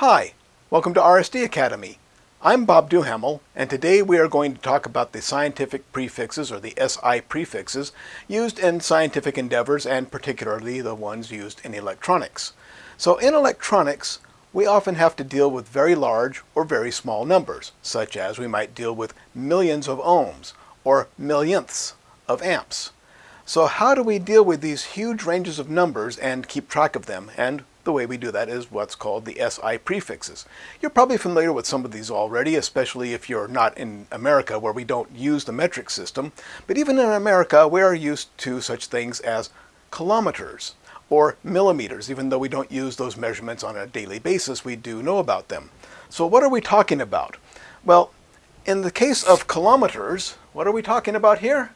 Hi, welcome to RSD Academy. I'm Bob Duhamel, and today we are going to talk about the scientific prefixes, or the SI prefixes, used in scientific endeavors and particularly the ones used in electronics. So in electronics, we often have to deal with very large or very small numbers, such as we might deal with millions of ohms or millionths of amps. So how do we deal with these huge ranges of numbers and keep track of them and the way we do that is what's called the SI prefixes. You're probably familiar with some of these already, especially if you're not in America where we don't use the metric system. But even in America, we are used to such things as kilometers or millimeters. Even though we don't use those measurements on a daily basis, we do know about them. So what are we talking about? Well, in the case of kilometers, what are we talking about here?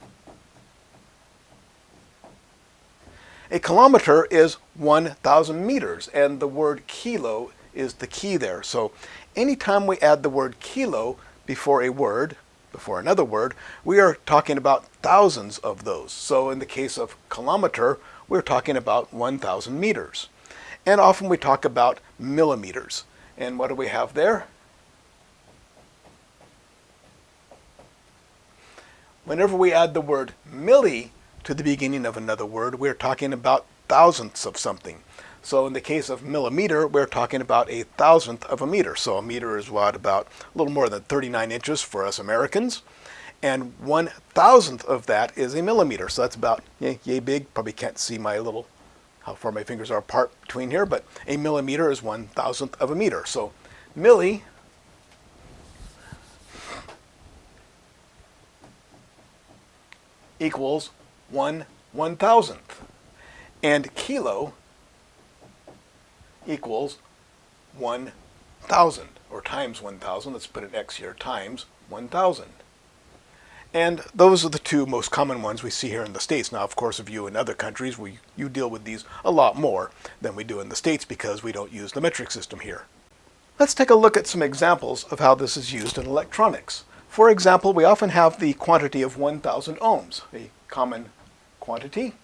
A kilometer is 1,000 meters, and the word kilo is the key there. So anytime we add the word kilo before a word, before another word, we are talking about thousands of those. So in the case of kilometer, we're talking about 1,000 meters. And often we talk about millimeters. And what do we have there? Whenever we add the word milli to the beginning of another word, we're talking about thousandths of something. So in the case of millimeter, we're talking about a thousandth of a meter. So a meter is what, about a little more than 39 inches for us Americans. And one thousandth of that is a millimeter. So that's about yay, yay big. Probably can't see my little, how far my fingers are apart between here, but a millimeter is one thousandth of a meter. So milli equals one one thousandth. And kilo equals 1,000, or times 1,000. Let's put an X here, times 1,000. And those are the two most common ones we see here in the States. Now, of course, if you in other countries, we, you deal with these a lot more than we do in the States because we don't use the metric system here. Let's take a look at some examples of how this is used in electronics. For example, we often have the quantity of 1,000 ohms, common quantity.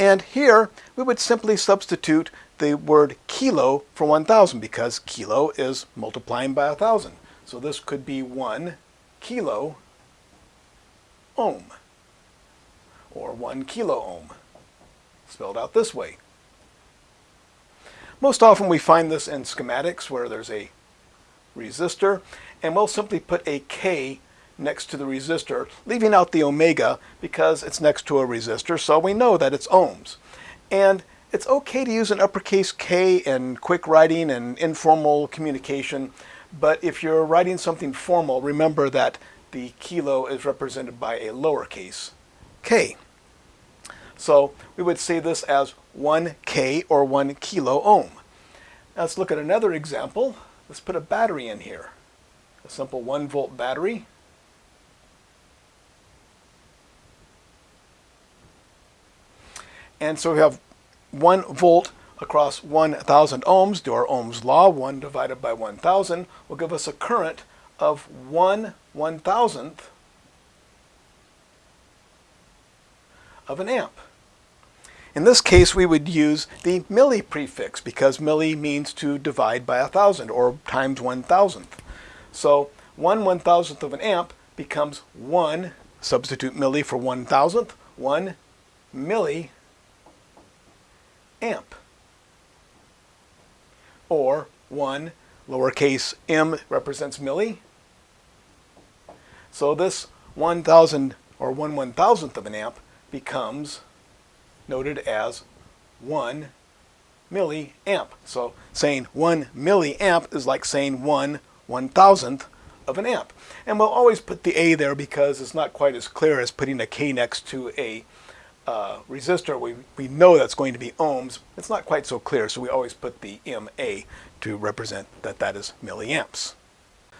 And here we would simply substitute the word kilo for 1,000 because kilo is multiplying by 1,000. So this could be 1 kilo ohm or 1 kilo ohm spelled out this way. Most often we find this in schematics where there's a resistor and we'll simply put a K next to the resistor, leaving out the omega because it's next to a resistor, so we know that it's ohms. And it's okay to use an uppercase K in quick writing and informal communication, but if you're writing something formal, remember that the kilo is represented by a lowercase k. So we would say this as 1k or 1 kilo ohm. Let's look at another example. Let's put a battery in here. A simple 1 volt battery. And so we have 1 volt across 1,000 ohms, do our Ohm's law, 1 divided by 1,000 will give us a current of 1 1,000th of an amp. In this case, we would use the milli prefix because milli means to divide by a thousand or times one thousandth. So one one thousandth of an amp becomes one, substitute milli for one thousandth, one milli amp. Or 1 lowercase m represents milli. So this 1,000 or 1 1,000th of an amp becomes noted as 1 milliamp. So saying 1 milliamp is like saying 1 1,000th of an amp. And we'll always put the A there because it's not quite as clear as putting a K next to a uh, resistor, we, we know that's going to be ohms. It's not quite so clear, so we always put the MA to represent that that is milliamps.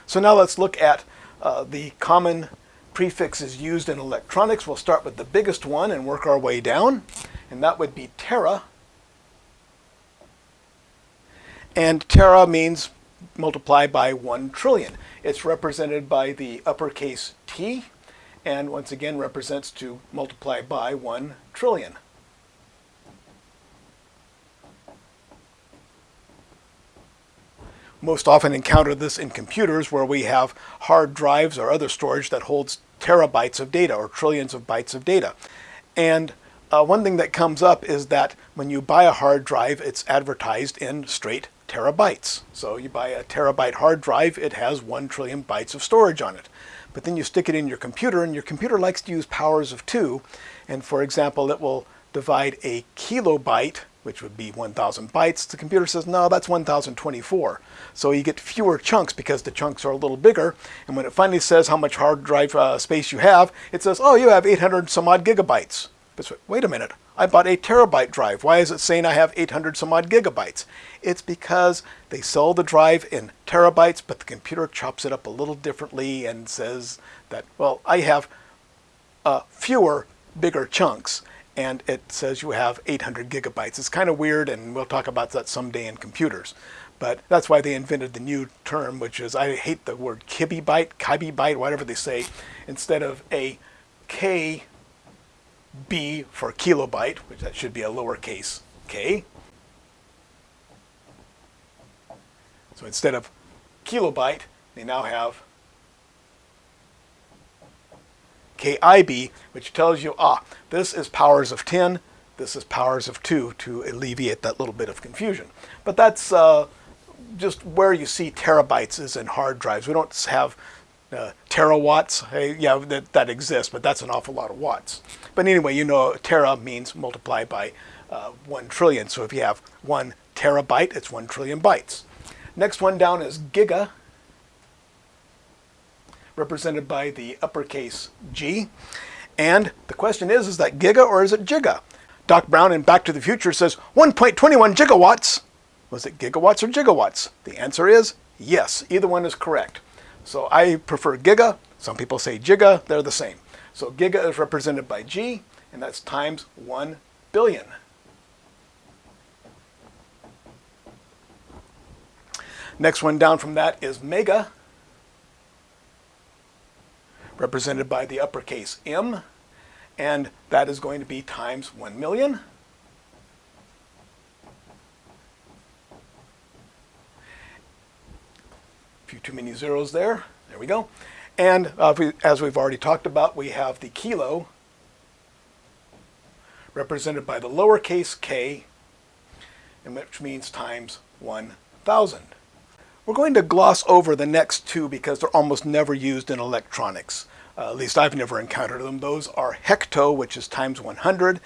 So now let's look at uh, the common prefixes used in electronics. We'll start with the biggest one and work our way down, and that would be tera. And tera means multiply by 1 trillion. It's represented by the uppercase T and once again represents to multiply by 1 trillion. most often encounter this in computers where we have hard drives or other storage that holds terabytes of data or trillions of bytes of data. And uh, one thing that comes up is that when you buy a hard drive, it's advertised in straight terabytes. So you buy a terabyte hard drive, it has one trillion bytes of storage on it. But then you stick it in your computer and your computer likes to use powers of two. And for example, it will divide a kilobyte, which would be 1,000 bytes. The computer says, no, that's 1,024. So you get fewer chunks because the chunks are a little bigger. And when it finally says how much hard drive uh, space you have, it says, oh, you have 800 some odd gigabytes. Wait a minute, I bought a terabyte drive. Why is it saying I have 800 some odd gigabytes? It's because they sell the drive in terabytes, but the computer chops it up a little differently and says that, well, I have uh, fewer bigger chunks and it says you have 800 gigabytes. It's kind of weird and we'll talk about that someday in computers. But that's why they invented the new term, which is, I hate the word kibibyte, kibibyte, whatever they say, instead of a K B for kilobyte, which that should be a lowercase k. So instead of kilobyte, they now have KIB, which tells you, ah, this is powers of 10, this is powers of 2 to alleviate that little bit of confusion. But that's uh, just where you see terabytes is in hard drives. We don't have uh, terawatts. Hey, yeah, that, that exists, but that's an awful lot of watts. But anyway, you know, tera means multiply by uh, 1 trillion. So if you have 1 terabyte, it's 1 trillion bytes. Next one down is giga, represented by the uppercase G. And the question is, is that giga or is it giga? Doc Brown in Back to the Future says 1.21 gigawatts. Was it gigawatts or gigawatts? The answer is yes, either one is correct. So I prefer giga. Some people say giga, they're the same. So giga is represented by G, and that's times 1 billion. Next one down from that is mega, represented by the uppercase M, and that is going to be times 1 million. Few too many zeros there. There we go. And uh, we, as we've already talked about, we have the kilo represented by the lowercase k, which means times 1,000. We're going to gloss over the next two because they're almost never used in electronics. Uh, at least I've never encountered them. Those are hecto, which is times 100,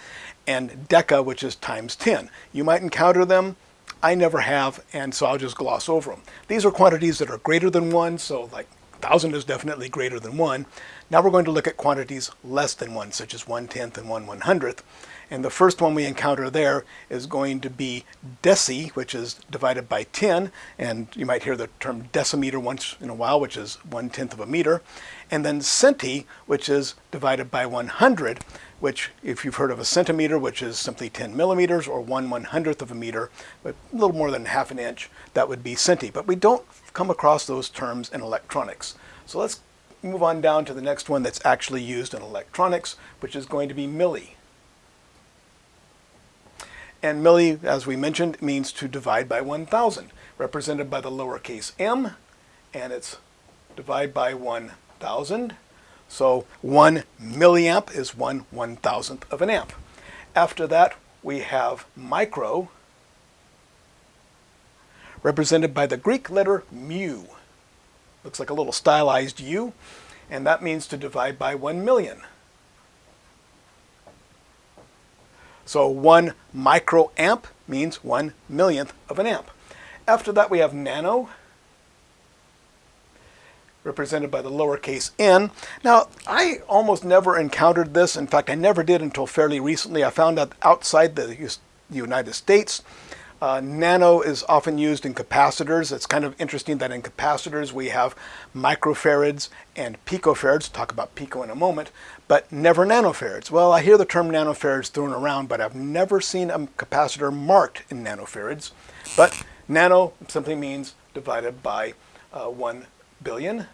and deca, which is times 10. You might encounter them I never have, and so I'll just gloss over them. These are quantities that are greater than 1, so like 1,000 is definitely greater than 1. Now we're going to look at quantities less than 1, such as 1 tenth and 1 one hundredth. And the first one we encounter there is going to be deci, which is divided by 10. And you might hear the term decimeter once in a while, which is 1 tenth of a meter. And then centi, which is divided by 100 which if you've heard of a centimeter, which is simply 10 millimeters or 1 one hundredth of a meter, but a little more than half an inch, that would be centi. But we don't come across those terms in electronics. So let's move on down to the next one that's actually used in electronics, which is going to be milli. And milli, as we mentioned, means to divide by 1,000, represented by the lowercase m, and it's divide by 1,000 so 1 milliamp is 1 one thousandth of an amp. After that, we have micro, represented by the Greek letter mu. Looks like a little stylized U, and that means to divide by 1 million. So 1 microamp means 1 millionth of an amp. After that, we have nano, represented by the lowercase n. Now, I almost never encountered this. In fact, I never did until fairly recently. I found out outside the United States, uh, nano is often used in capacitors. It's kind of interesting that in capacitors we have microfarads and picofarads. Talk about pico in a moment, but never nanofarads. Well, I hear the term nanofarads thrown around, but I've never seen a capacitor marked in nanofarads. But nano simply means divided by uh, 1 billion.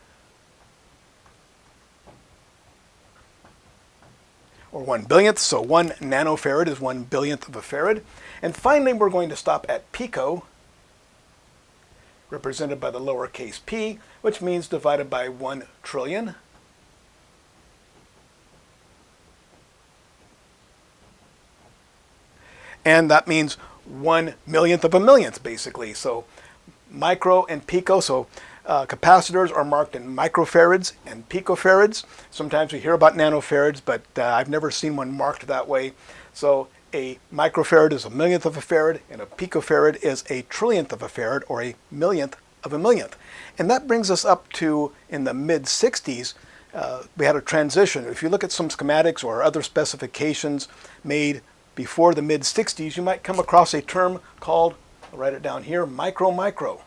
Or one billionth, so one nanofarad is one billionth of a farad. And finally, we're going to stop at pico, represented by the lowercase p, which means divided by 1 trillion. And that means one millionth of a millionth, basically. So micro and pico, so uh, capacitors are marked in microfarads and picofarads. Sometimes we hear about nanofarads, but uh, I've never seen one marked that way. So a microfarad is a millionth of a farad, and a picofarad is a trillionth of a farad, or a millionth of a millionth. And that brings us up to, in the mid-60s, uh, we had a transition. If you look at some schematics or other specifications made before the mid-60s, you might come across a term called, I'll write it down here, micro-micro.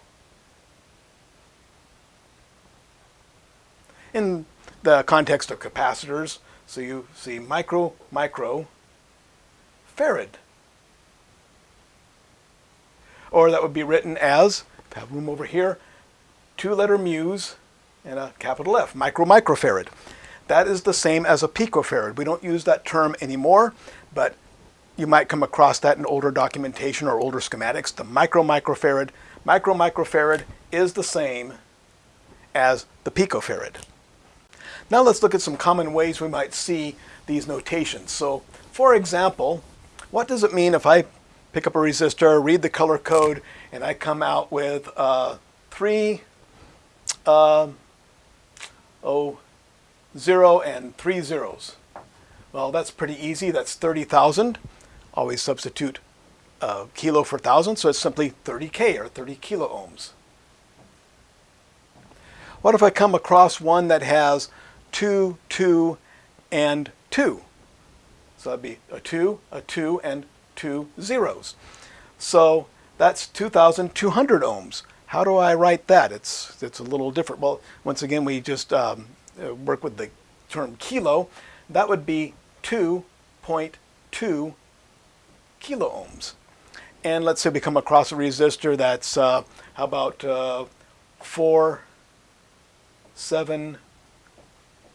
In the context of capacitors, so you see micro-micro farad. Or that would be written as, if I have room over here, two-letter mu's and a capital F, micro-microfarad. That is the same as a picofarad. We don't use that term anymore, but you might come across that in older documentation or older schematics. The micro-microfarad, micro-microfarad is the same as the picofarad. Now let's look at some common ways we might see these notations. So, for example, what does it mean if I pick up a resistor, read the color code, and I come out with uh, three, uh, oh, zero and three zeros? Well, that's pretty easy. That's 30,000. Always substitute uh, kilo for thousand, so it's simply 30K or 30 kilo ohms. What if I come across one that has 2, 2, and 2? So that'd be a 2, a 2, and two zeros. So that's 2,200 ohms. How do I write that? It's, it's a little different. Well, once again, we just um, uh, work with the term kilo. That would be 2.2 kilo ohms. And let's say we come across a resistor that's, uh, how about uh, 4, 7,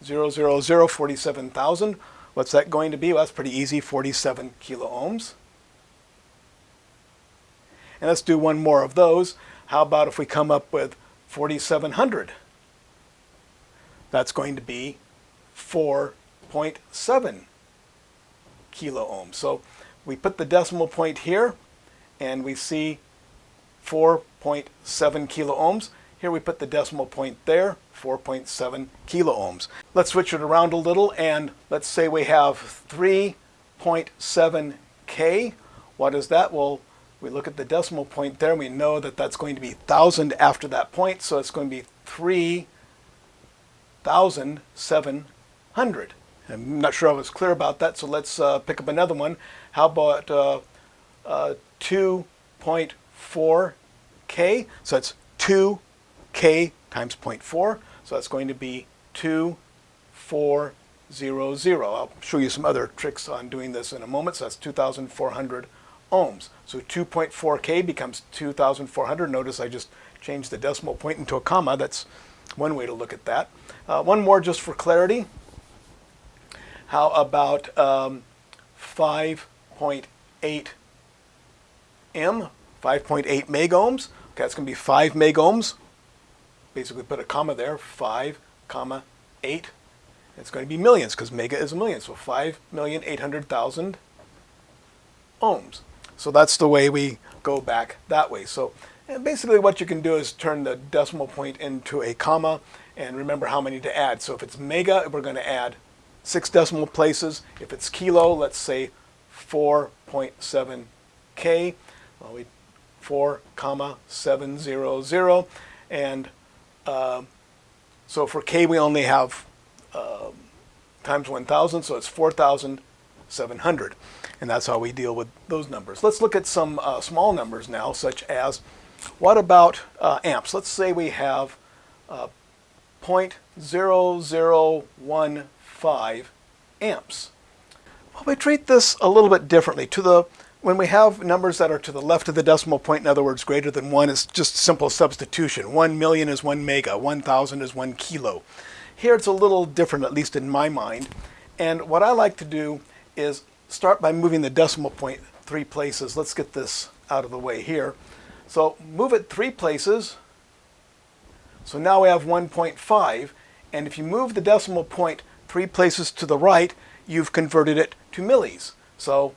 0, 0, 0, 47,000. What's that going to be? Well, that's pretty easy, 47 kilo ohms. And let's do one more of those. How about if we come up with 4,700? That's going to be 4.7 kilo ohms. So we put the decimal point here and we see 4.7 kilo ohms. Here we put the decimal point there, 4.7 kilo ohms. Let's switch it around a little and let's say we have 3.7 K. What is that? Well, we look at the decimal point there we know that that's going to be 1,000 after that point, so it's going to be 3,700. I'm not sure I was clear about that, so let's uh, pick up another one. How about uh, uh, 2.4K? So that's 2 k times 0.4, so that's going to be 2400. I'll show you some other tricks on doing this in a moment, so that's 2,400 ohms. So 2.4k becomes 2,400. Notice I just changed the decimal point into a comma. That's one way to look at that. Uh, one more just for clarity. How about um, 5.8 m, 5.8 megohms? Okay, that's going to be 5 megohms basically put a comma there, 5, comma 8. It's going to be millions because mega is a million. So 5,800,000 ohms. So that's the way we go back that way. So basically what you can do is turn the decimal point into a comma and remember how many to add. So if it's mega, we're going to add six decimal places. If it's kilo, let's say 4.7k. Well, we 4 comma 700 and um, so for K, we only have um, times 1,000, so it's 4,700. And that's how we deal with those numbers. Let's look at some uh, small numbers now, such as what about uh, amps? Let's say we have uh, 0.0015 amps. Well, we treat this a little bit differently. To the when we have numbers that are to the left of the decimal point, in other words, greater than 1, it's just simple substitution. 1 million is 1 mega, 1,000 is 1 kilo. Here it's a little different, at least in my mind. And what I like to do is start by moving the decimal point three places. Let's get this out of the way here. So move it three places, So now we have 1.5, and if you move the decimal point three places to the right, you've converted it to millis. So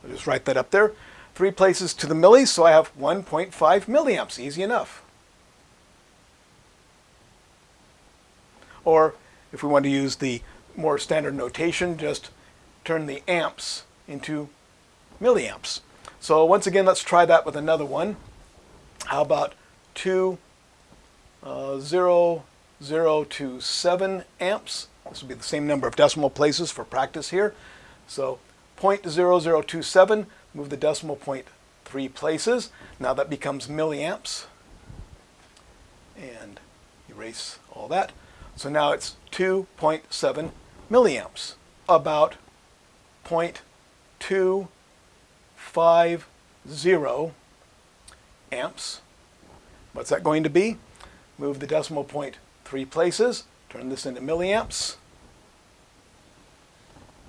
I'll just write that up there. Three places to the milli, so I have 1.5 milliamps. Easy enough. Or if we want to use the more standard notation, just turn the amps into milliamps. So once again, let's try that with another one. How about 2, uh, 0, 0 to 7 amps? This will be the same number of decimal places for practice here. So 0.0027, move the decimal point three places. Now that becomes milliamps. And erase all that. So now it's 2.7 milliamps, about 0.250 amps. What's that going to be? Move the decimal point three places, turn this into milliamps.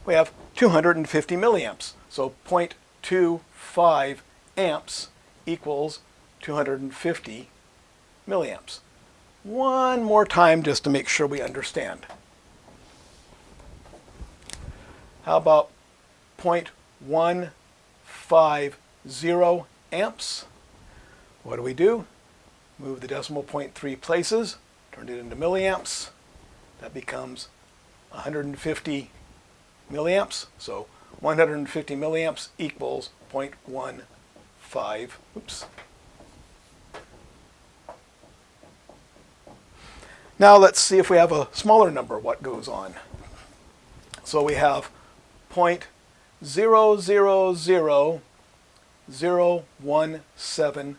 We have 250 milliamps. So 0.25 amps equals 250 milliamps. One more time just to make sure we understand. How about 0.150 amps? What do we do? Move the decimal point three places, turn it into milliamps. That becomes 150 milliamps. So 150 milliamps equals 0.15, oops. Now let's see if we have a smaller number, what goes on. So we have 0.000017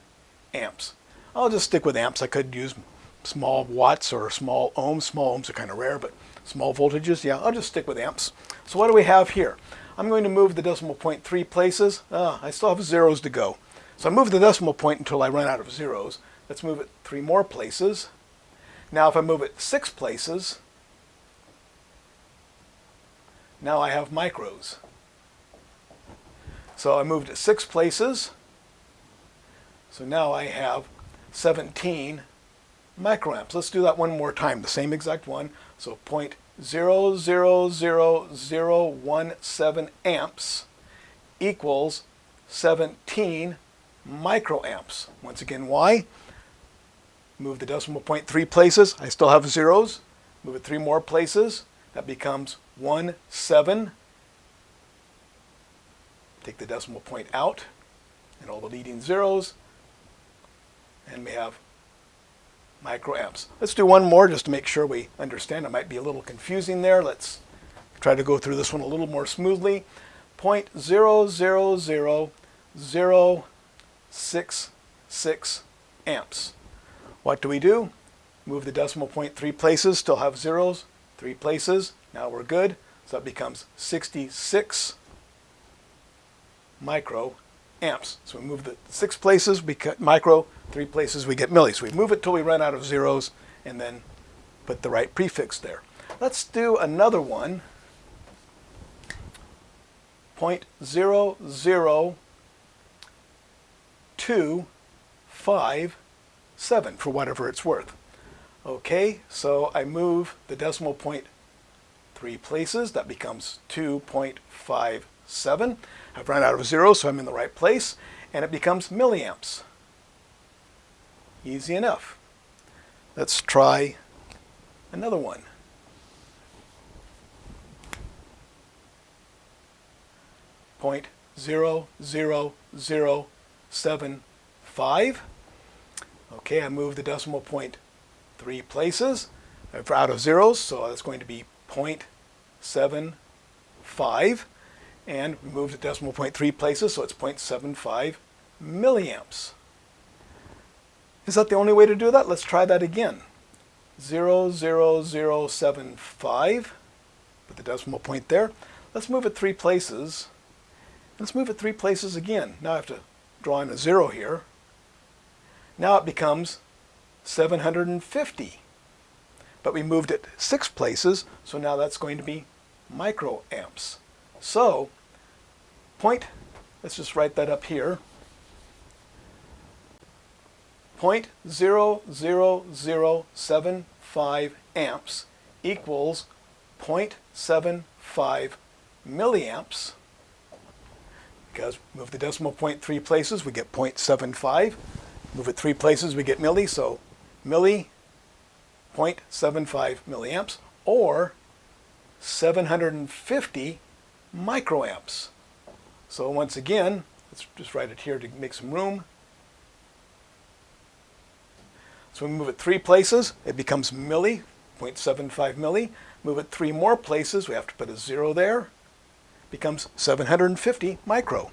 amps. I'll just stick with amps. I could use small watts or small ohms. Small ohms are kind of rare, but small voltages, yeah, I'll just stick with amps. So what do we have here? I'm going to move the decimal point three places. Ah, I still have zeros to go. So I move the decimal point until I run out of zeros. Let's move it three more places. Now if I move it six places, now I have micros. So I moved it six places. So now I have 17 microamps. Let's do that one more time, the same exact one. So 0.000017 amps equals 17 microamps. Once again, why? Move the decimal point three places. I still have zeros. Move it three more places. That becomes 1, 7. Take the decimal point out and all the leading zeros. And we have microamps. Let's do one more just to make sure we understand. It might be a little confusing there. Let's try to go through this one a little more smoothly. 0.000066 amps. What do we do? Move the decimal point three places, still have zeros, three places. Now we're good. So that becomes 66 micro amps. So we move the six places, we cut micro, three places, we get milli. So we move it till we run out of zeros and then put the right prefix there. Let's do another one. 0.00257 for whatever it's worth. Okay, so I move the decimal point three places. That becomes 2.57. I've run out of zeros, so I'm in the right place. And it becomes milliamps. Easy enough. Let's try another one. Point zero zero zero seven five. Okay, I moved the decimal point three places. I'm out of zeros, so that's going to be 0.75 and we moved the decimal point three places, so it's 0.75 milliamps. Is that the only way to do that? Let's try that again. 00075, put the decimal point there. Let's move it three places. Let's move it three places again. Now I have to draw in a zero here. Now it becomes 750. But we moved it six places, so now that's going to be microamps. So point, let's just write that up here. 0.00075 amps equals 0.75 milliamps. Because move the decimal point three places, we get 0.75. Move it three places, we get milli, so milli 0.75 milliamps, or 750 microamps. So once again, let's just write it here to make some room. So we move it three places, it becomes milli, 0.75 milli. Move it three more places, we have to put a zero there. Becomes 750 micro.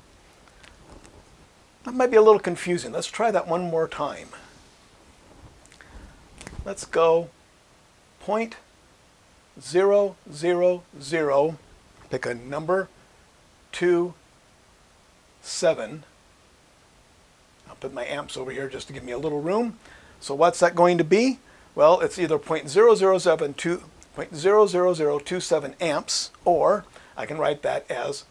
That might be a little confusing. Let's try that one more time. Let's go point zero zero zero. Pick a number two seven. I'll put my amps over here just to give me a little room. So what's that going to be? Well, it's either 0.0072 0.00027 amps, or I can write that as,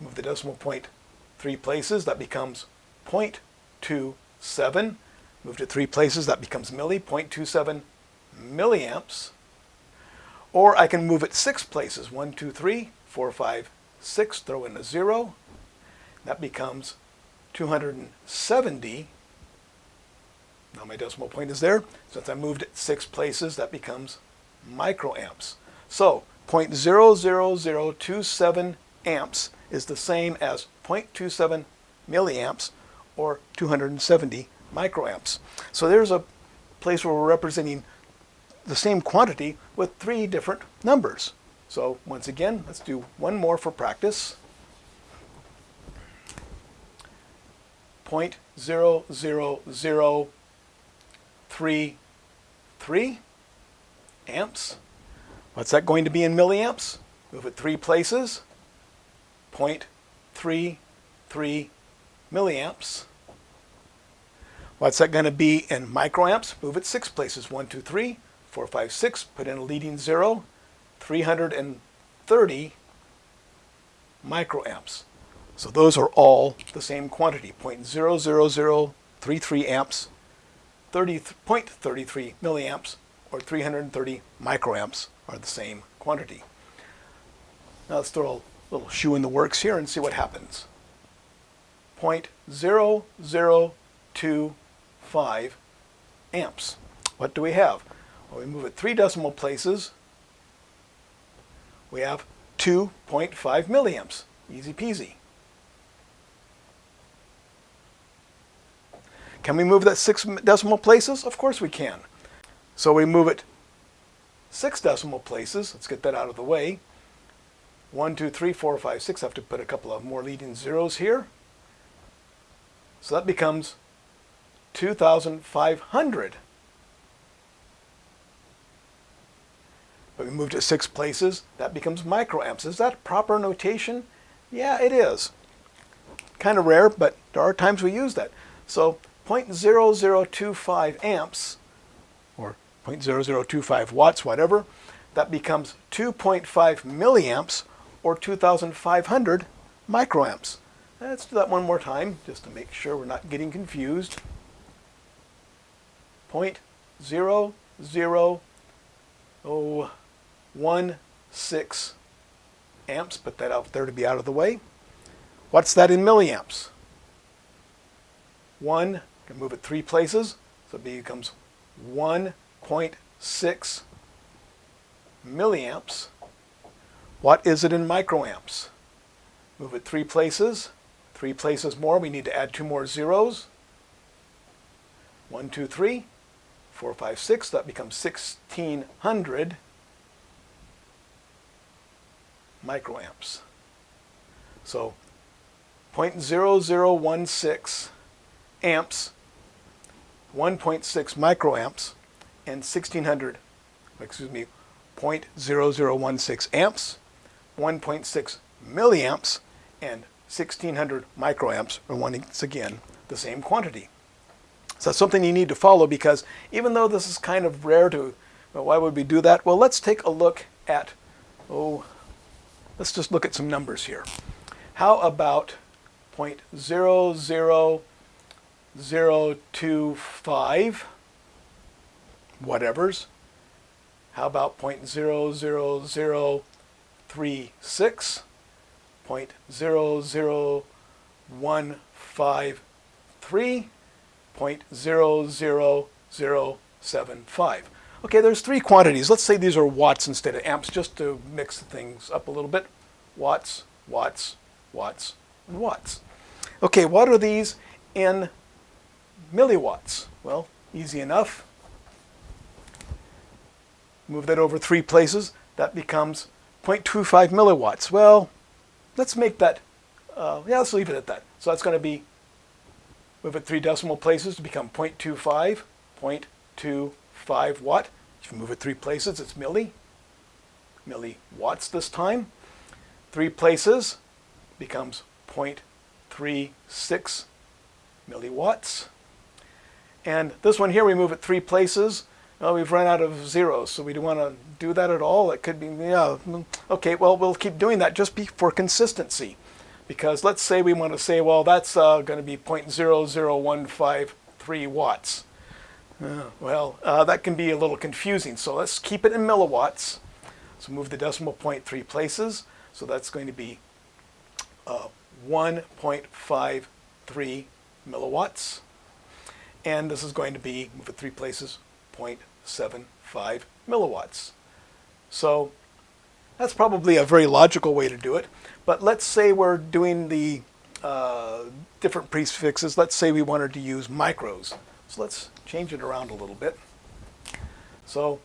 move the decimal point three places, that becomes 0.27. Move it three places, that becomes milli, 0.27 milliamps. Or I can move it six places, one, two, three, four, five, six, throw in a zero. That becomes 270 now my decimal point is there. Since I moved it six places, that becomes microamps. So 0.00027 amps is the same as 0.27 milliamps or 270 microamps. So there's a place where we're representing the same quantity with three different numbers. So once again, let's do one more for practice. 0.000 three, three amps. What's that going to be in milliamps? Move it three places, 0.33 milliamps. What's that going to be in microamps? Move it six places, one, two, three, four, five, six. Put in a leading zero, 330 microamps. So those are all the same quantity, 0.00033 amps 30.33 milliamps or 330 microamps are the same quantity. Now let's throw a little shoe in the works here and see what happens. 0.0025 amps. What do we have? We move it three decimal places. We have 2.5 milliamps. Easy peasy. Can we move that six decimal places? Of course we can. So we move it six decimal places. Let's get that out of the way. One, two, three, four, five, six. I have to put a couple of more leading zeros here. So that becomes 2,500. But we moved it six places. That becomes microamps. Is that proper notation? Yeah, it is. Kind of rare, but there are times we use that. So 0.0025 amps, or 0.0025 watts, whatever, that becomes 2.5 milliamps, or 2,500 microamps. Let's do that one more time, just to make sure we're not getting confused. Oh 0.00016 amps, put that out there to be out of the way. What's that in milliamps? 1 can move it three places, so B becomes 1.6 milliamps. What is it in microamps? Move it three places, three places more, we need to add two more zeros. One, two, three, four, five, six, that becomes 1600 microamps. So 0.0016 amps 1.6 microamps and 1600, excuse me, 0.0016 amps, 1.6 milliamps, and 1600 microamps are once again the same quantity. So that's something you need to follow because even though this is kind of rare to, well, why would we do that? Well, let's take a look at, oh, let's just look at some numbers here. How about 0.00025 whatevers? How about 0.00036? 0.00153? 0.00075. Okay, there's three quantities. Let's say these are watts instead of amps, just to mix things up a little bit. Watts, watts, watts, and watts. Okay, what are these in milliwatts? Well, easy enough. Move that over three places. That becomes 0.25 milliwatts. Well, let's make that, uh, yeah, let's leave it at that. So that's going to be, move it three decimal places to become 0.25, 0.25 watt. If you move it three places, it's milli, milliwatts this time. Three places becomes 0.36 milliwatts. And this one here, we move it three places. Well, we've run out of zeros, so we don't want to do that at all. It could be, yeah, okay, well, we'll keep doing that just for consistency. Because let's say we want to say, well, that's uh, going to be 0.00153 watts. Uh, well, uh, that can be a little confusing, so let's keep it in milliwatts. So move the decimal point three places. So that's going to be uh, 1.53 milliwatts. And this is going to be, move it three places, 0.75 milliwatts. So that's probably a very logical way to do it. But let's say we're doing the uh, different prefixes. Let's say we wanted to use micros. So let's change it around a little bit. So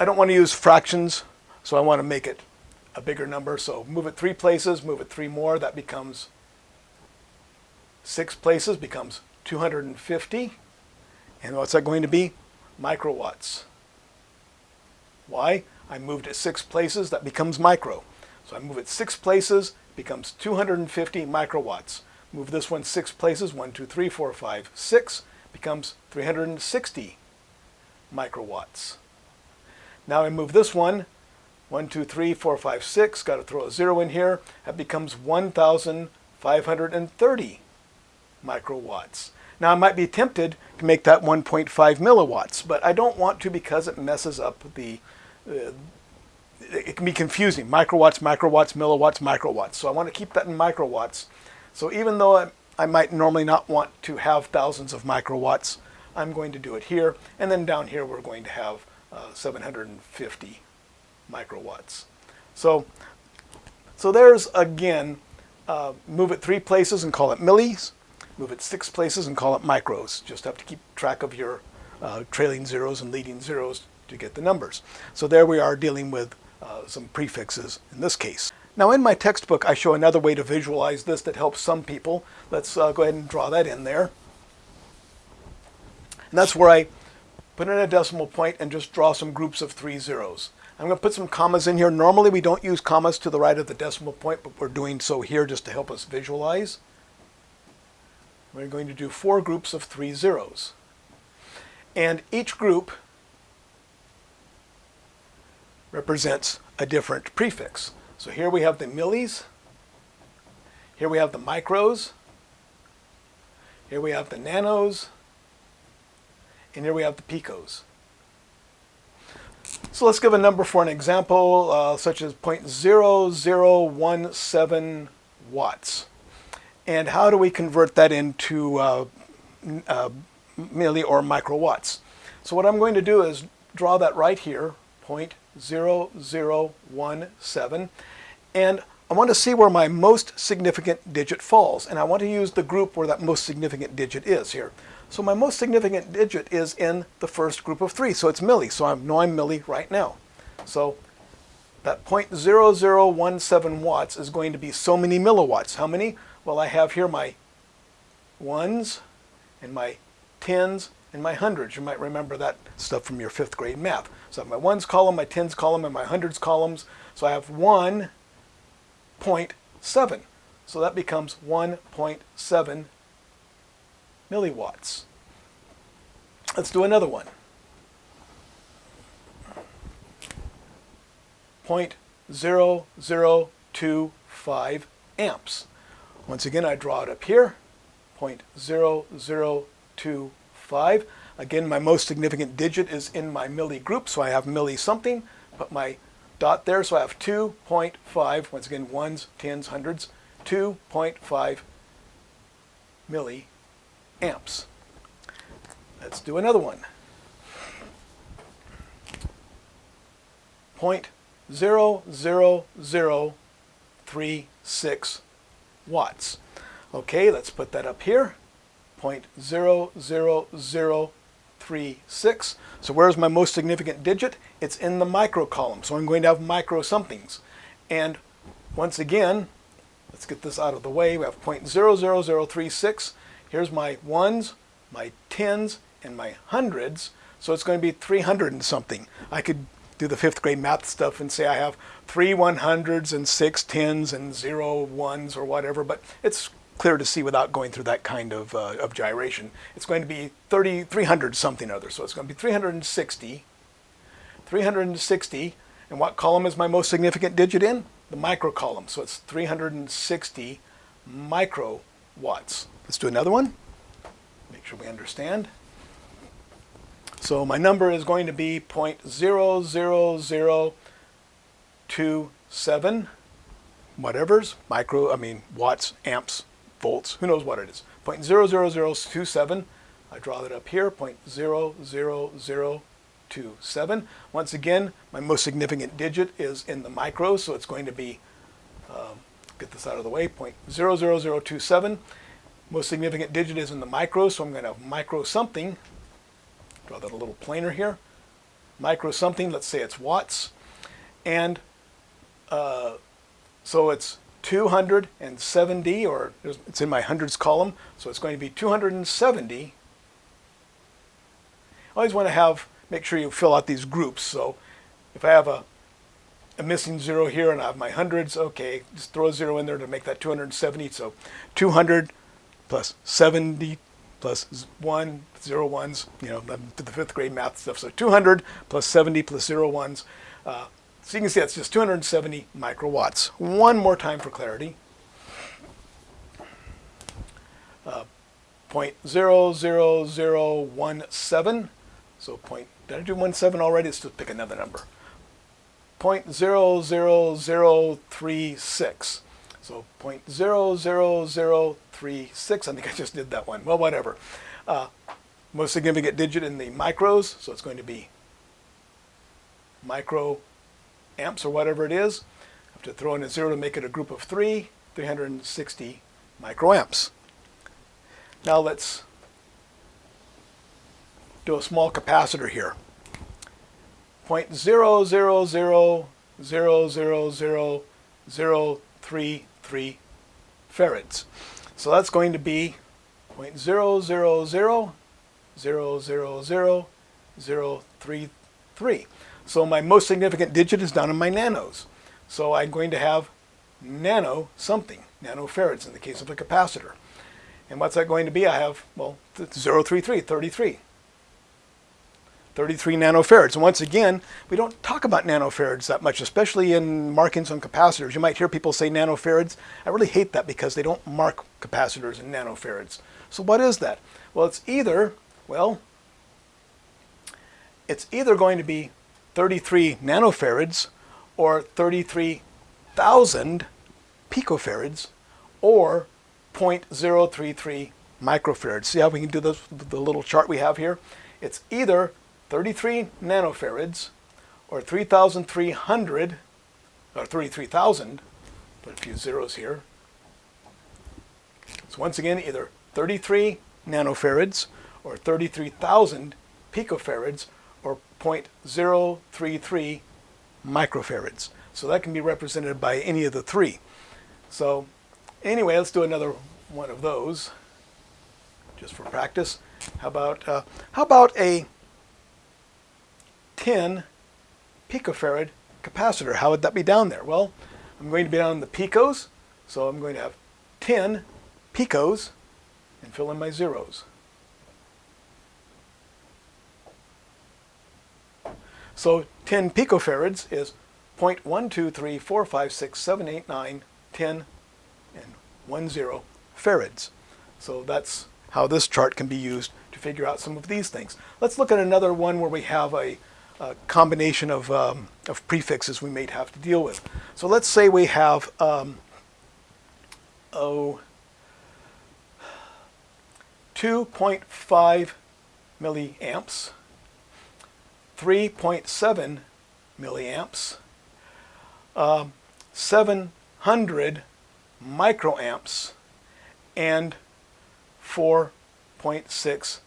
I don't want to use fractions, so I want to make it a bigger number. So move it three places, move it three more. That becomes six places, becomes 250. And what's that going to be? Microwatts. Why? I moved it six places, that becomes micro. So I move it six places, becomes 250 microwatts. Move this one six places, one, two, three, four, five, six, becomes 360 microwatts. Now I move this one, one, two, three, four, five, six, got to throw a zero in here, that becomes 1,530 microwatts. Now I might be tempted to make that 1.5 milliwatts, but I don't want to because it messes up the, uh, it can be confusing. Microwatts, microwatts, milliwatts, microwatts. So I want to keep that in microwatts. So even though I might normally not want to have thousands of microwatts, I'm going to do it here. And then down here we're going to have uh, 750 microwatts. So, so there's again, uh, move it three places and call it millis move it six places and call it micros. Just have to keep track of your uh, trailing zeros and leading zeros to get the numbers. So there we are dealing with uh, some prefixes in this case. Now in my textbook I show another way to visualize this that helps some people. Let's uh, go ahead and draw that in there. And that's where I put in a decimal point and just draw some groups of three zeros. I'm going to put some commas in here. Normally we don't use commas to the right of the decimal point, but we're doing so here just to help us visualize. We're going to do four groups of three zeros. And each group represents a different prefix. So here we have the millis, here we have the micros, here we have the nanos, and here we have the picos. So let's give a number for an example, uh, such as 0.0017 watts. And how do we convert that into uh, uh, milli or microwatts? So what I'm going to do is draw that right here, 0.0017, and I want to see where my most significant digit falls, and I want to use the group where that most significant digit is here. So my most significant digit is in the first group of three, so it's milli, so I know I'm milli right now. So that 0.0017 watts is going to be so many milliwatts. How many? Well, I have here my ones and my tens and my hundreds. You might remember that stuff from your fifth grade math. So I have my ones column, my tens column, and my hundreds columns. So I have 1.7. So that becomes 1.7 milliwatts. Let's do another one. 0.0025 amps. Once again, I draw it up here, 0.0025. Again, my most significant digit is in my milli group, so I have milli something. but my dot there, so I have 2.5, once again, ones, tens, hundreds, 2.5 milliamps. Let's do another one. 0.00036 watts. Okay, let's put that up here. 0.00036. So where's my most significant digit? It's in the micro column. So I'm going to have micro somethings. And once again, let's get this out of the way. We have 0.00036. Here's my ones, my tens, and my hundreds. So it's going to be 300 and something. I could do the fifth grade math stuff and say I have three 100s and six tens and zero ones or whatever, but it's clear to see without going through that kind of, uh, of gyration. It's going to be 30, 300 something or other. So it's going to be 360. 360. And what column is my most significant digit in? The micro column. So it's 360 microwatts. Let's do another one. Make sure we understand. So my number is going to be 0.00027 whatever's, micro, I mean watts, amps, volts, who knows what it is. 0.00027, I draw that up here, 0.00027. Once again, my most significant digit is in the micros, so it's going to be, um, get this out of the way, 0.00027. Most significant digit is in the micros, so I'm going to micro something, Draw that a little plainer here. Micro something, let's say it's watts. And uh, so it's 270, or it's in my hundreds column, so it's going to be 270. I always want to have, make sure you fill out these groups. So if I have a, a missing zero here and I have my hundreds, okay, just throw a zero in there to make that 270. So 200 plus 70 plus 1, 0 ones, you know, the fifth grade math stuff. So 200 plus 70 plus 0 ones. Uh, so you can see that's just 270 microwatts. One more time for clarity. Uh, 0.00017. So point, did I do 17 already? Let's just pick another number. 0.00036. So 0.00036, I think I just did that one. Well, whatever. Uh, most significant digit in the micros, so it's going to be micro amps or whatever it is. I have to throw in a zero to make it a group of three, 360 microamps. Now let's do a small capacitor here. 0.0000003 3 farads. So that's going to be 0.000000033. So my most significant digit is down in my nanos. So I'm going to have nano something, nanofarads in the case of a capacitor. And what's that going to be? I have, well, 033, 33. 33 nanofarads. And once again, we don't talk about nanofarads that much, especially in markings on capacitors. You might hear people say nanofarads. I really hate that because they don't mark capacitors in nanofarads. So what is that? Well, it's either, well, it's either going to be 33 nanofarads or 33,000 picofarads or 0.033 microfarads. See how we can do this with the little chart we have here? It's either 33 nanofarads, or 3,300, or 33,000, put a few zeros here. So once again, either 33 nanofarads, or 33,000 picofarads, or 0.033 microfarads. So that can be represented by any of the three. So anyway, let's do another one of those, just for practice. How about, uh, how about a 10 picofarad capacitor. How would that be down there? Well, I'm going to be down in the picos, so I'm going to have 10 picos and fill in my zeros. So 10 picofarads is 0.123456789 10 and 10 farads. So that's how this chart can be used to figure out some of these things. Let's look at another one where we have a, a combination of, um, of prefixes we may have to deal with. So let's say we have um, oh, 2.5 milliamps, 3.7 milliamps, uh, 700 microamps, and 4.6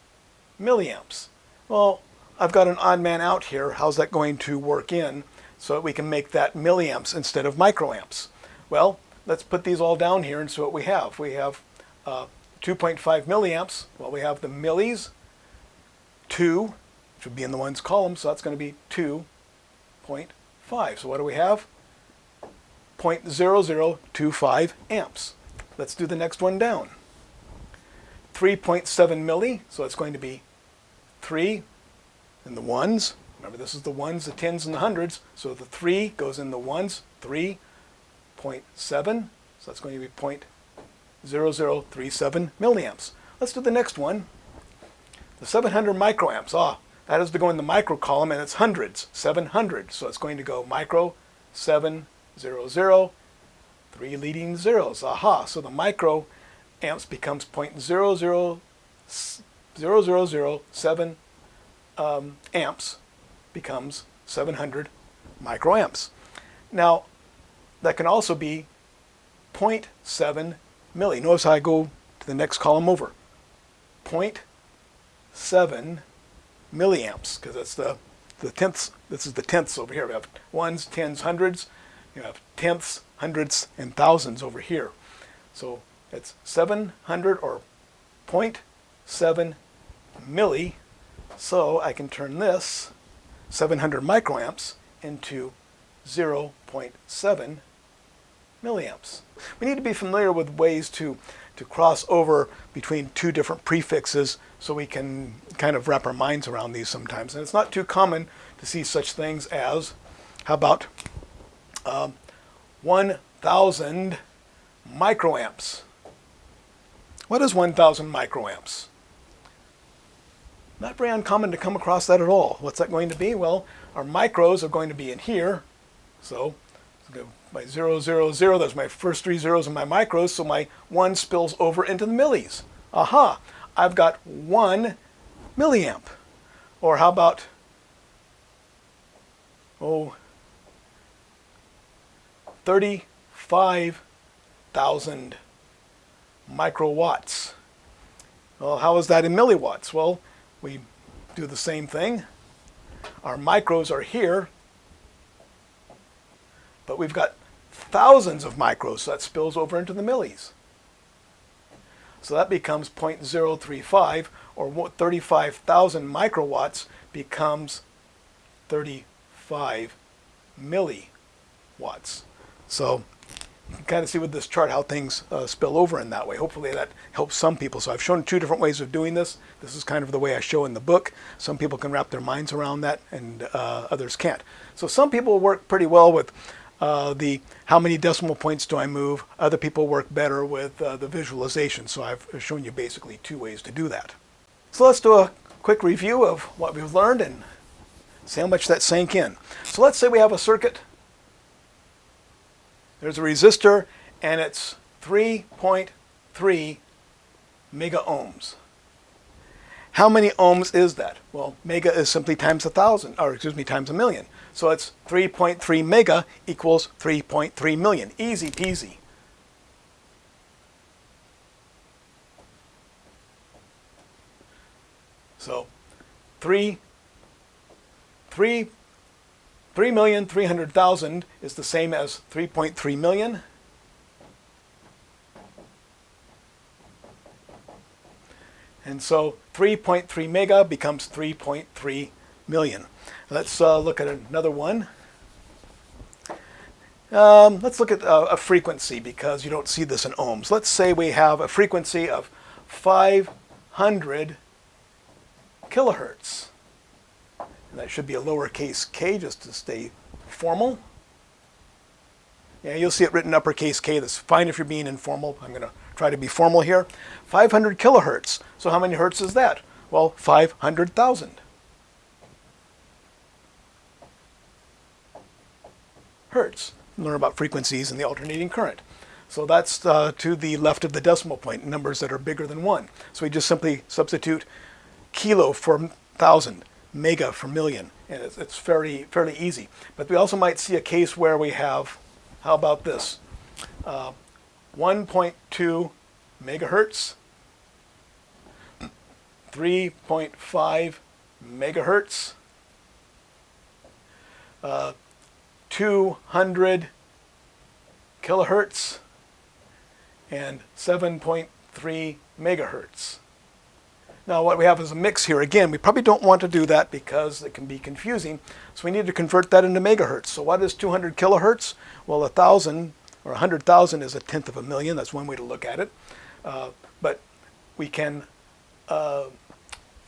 milliamps. Well, I've got an odd man out here. How's that going to work in so that we can make that milliamps instead of microamps? Well, let's put these all down here and see what we have. We have uh, 2.5 milliamps. Well, we have the millis, 2, would be in the ones column, so that's going to be 2.5. So what do we have? 0.0025 amps. Let's do the next one down. 3.7 milli, so it's going to be 3 in the ones. Remember, this is the ones, the tens, and the hundreds. So the 3 goes in the ones, 3.7. So that's going to be 0.0037 milliamps. Let's do the next one. The 700 microamps. Ah, that is to go in the micro column, and it's hundreds, 700. So it's going to go micro 700, three leading zeros. Aha, so the micro amps becomes 0.0007 um, amps becomes 700 microamps. Now, that can also be 0.7 milli. Notice how I go to the next column over. 0.7 milliamps, because that's the, the tenths. This is the tenths over here. We have ones, tens, hundreds. You have tenths, hundreds, and thousands over here. So it's 700 or 0.7 milli. So I can turn this 700 microamps into 0.7 milliamps. We need to be familiar with ways to, to cross over between two different prefixes so we can kind of wrap our minds around these sometimes. And it's not too common to see such things as, how about um, 1,000 microamps. What is 1,000 microamps? Not very uncommon to come across that at all. What's that going to be? Well, our micros are going to be in here. So my 0, 0, 0, those my first three zeros in my micros, so my 1 spills over into the millis. Aha, I've got 1 milliamp. Or how about, oh, 35,000 microwatts. Well, how is that in milliwatts? Well, we do the same thing. Our micros are here, but we've got thousands of micros, so that spills over into the millis. So that becomes 0.035, or 35,000 microwatts becomes 35 milliwatts. So you can kind of see with this chart how things uh, spill over in that way. Hopefully that helps some people. So I've shown two different ways of doing this. This is kind of the way I show in the book. Some people can wrap their minds around that and uh, others can't. So some people work pretty well with uh, the how many decimal points do I move. Other people work better with uh, the visualization. So I've shown you basically two ways to do that. So let's do a quick review of what we've learned and see how much that sank in. So let's say we have a circuit there's a resistor and it's 3.3 mega ohms. How many ohms is that? Well, mega is simply times a thousand, or excuse me, times a million. So it's 3.3 mega equals 3.3 million. Easy peasy. So 3, 3 3,300,000 is the same as 3.3 million. And so 3.3 mega becomes 3.3 million. Let's uh, look at another one. Um, let's look at uh, a frequency because you don't see this in ohms. Let's say we have a frequency of 500 kilohertz. And that should be a lowercase k just to stay formal. Yeah, you'll see it written uppercase K. That's fine if you're being informal. I'm going to try to be formal here. 500 kilohertz. So how many hertz is that? Well, 500,000. Hertz. Learn about frequencies and the alternating current. So that's uh, to the left of the decimal point, numbers that are bigger than 1. So we just simply substitute kilo for thousand, mega for million, and it's, it's fairly, fairly easy. But we also might see a case where we have, how about this, uh, 1.2 megahertz, 3.5 megahertz, uh, 200 kilohertz, and 7.3 megahertz. Now what we have is a mix here. Again, we probably don't want to do that because it can be confusing. So we need to convert that into megahertz. So what is 200 kilohertz? Well, a thousand or 100,000 is a tenth of a million. That's one way to look at it. Uh, but we can, uh,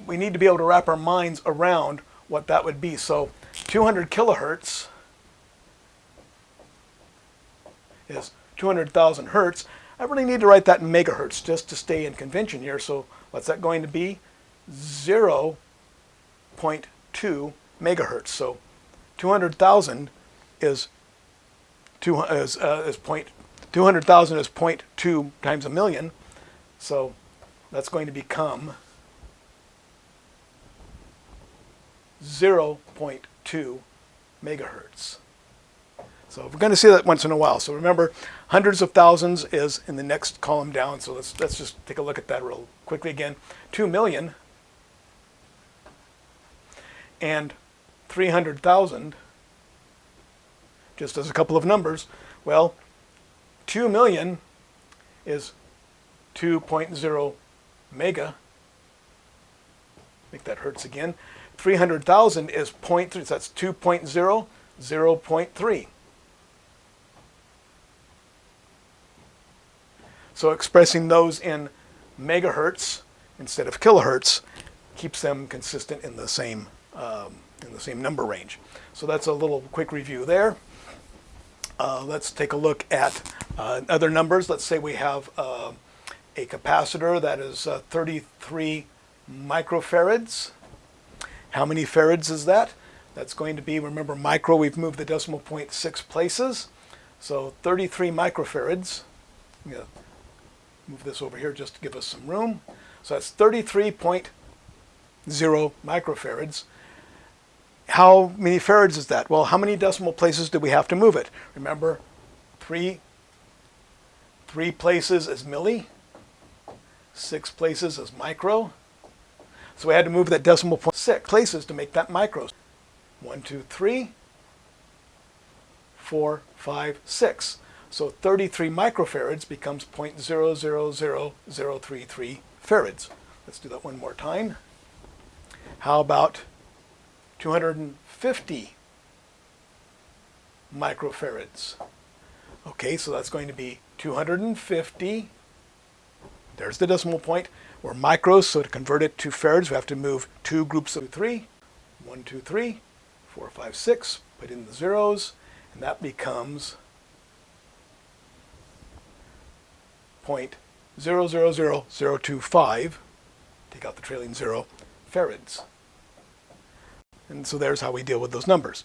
we need to be able to wrap our minds around what that would be. So 200 kilohertz is 200,000 hertz. I really need to write that in megahertz just to stay in convention here. So what's that going to be? 0 0.2 megahertz. So 200,000 is, uh, is point, 200,000 is 0.2 times a million. So that's going to become 0.2 megahertz. So we're going to see that once in a while. So remember, hundreds of thousands is in the next column down. So let's, let's just take a look at that real quickly again. 2 million and 300,000, just as a couple of numbers. Well, 2 million is 2.0 mega. Make that hertz again. 300,000 is 0.3, so that's 2.0, 0.3. So expressing those in megahertz instead of kilohertz keeps them consistent in the same um, in the same number range. So that's a little quick review there. Uh, let's take a look at uh, other numbers. Let's say we have uh, a capacitor that is uh, 33 microfarads. How many farads is that? That's going to be, remember micro, we've moved the decimal point six places. So 33 microfarads. Yeah, move this over here just to give us some room. So that's 33.0 microfarads. How many farads is that? Well, how many decimal places do we have to move it? Remember, three, three places is milli, six places is micro. So we had to move that decimal point six places to make that micro. One, two, three, four, five, six. So 33 microfarads becomes 0.000033 farads. Let's do that one more time. How about 250 microfarads? Okay, so that's going to be 250. There's the decimal point. We're micros, so to convert it to farads, we have to move two groups of three. One, two, three, four, five, six. Put in the zeros, and that becomes 0.000025, take out the trailing zero, farads. And so there's how we deal with those numbers.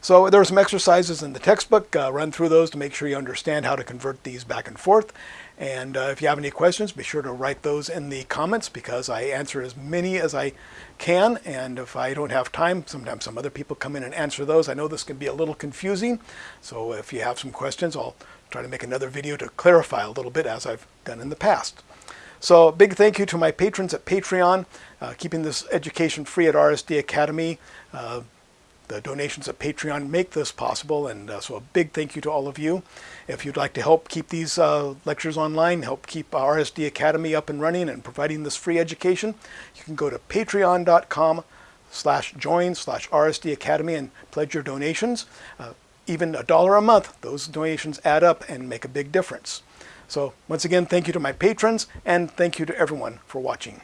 So there are some exercises in the textbook. Uh, run through those to make sure you understand how to convert these back and forth. And uh, if you have any questions, be sure to write those in the comments because I answer as many as I can. And if I don't have time, sometimes some other people come in and answer those. I know this can be a little confusing. So if you have some questions, I'll try to make another video to clarify a little bit as I've done in the past. So big thank you to my patrons at Patreon, uh, keeping this education free at RSD Academy. Uh, the donations at Patreon make this possible, and uh, so a big thank you to all of you. If you'd like to help keep these uh, lectures online, help keep RSD Academy up and running and providing this free education, you can go to patreon.com slash join slash RSD Academy and pledge your donations. Uh, even a dollar a month, those donations add up and make a big difference. So once again, thank you to my patrons, and thank you to everyone for watching.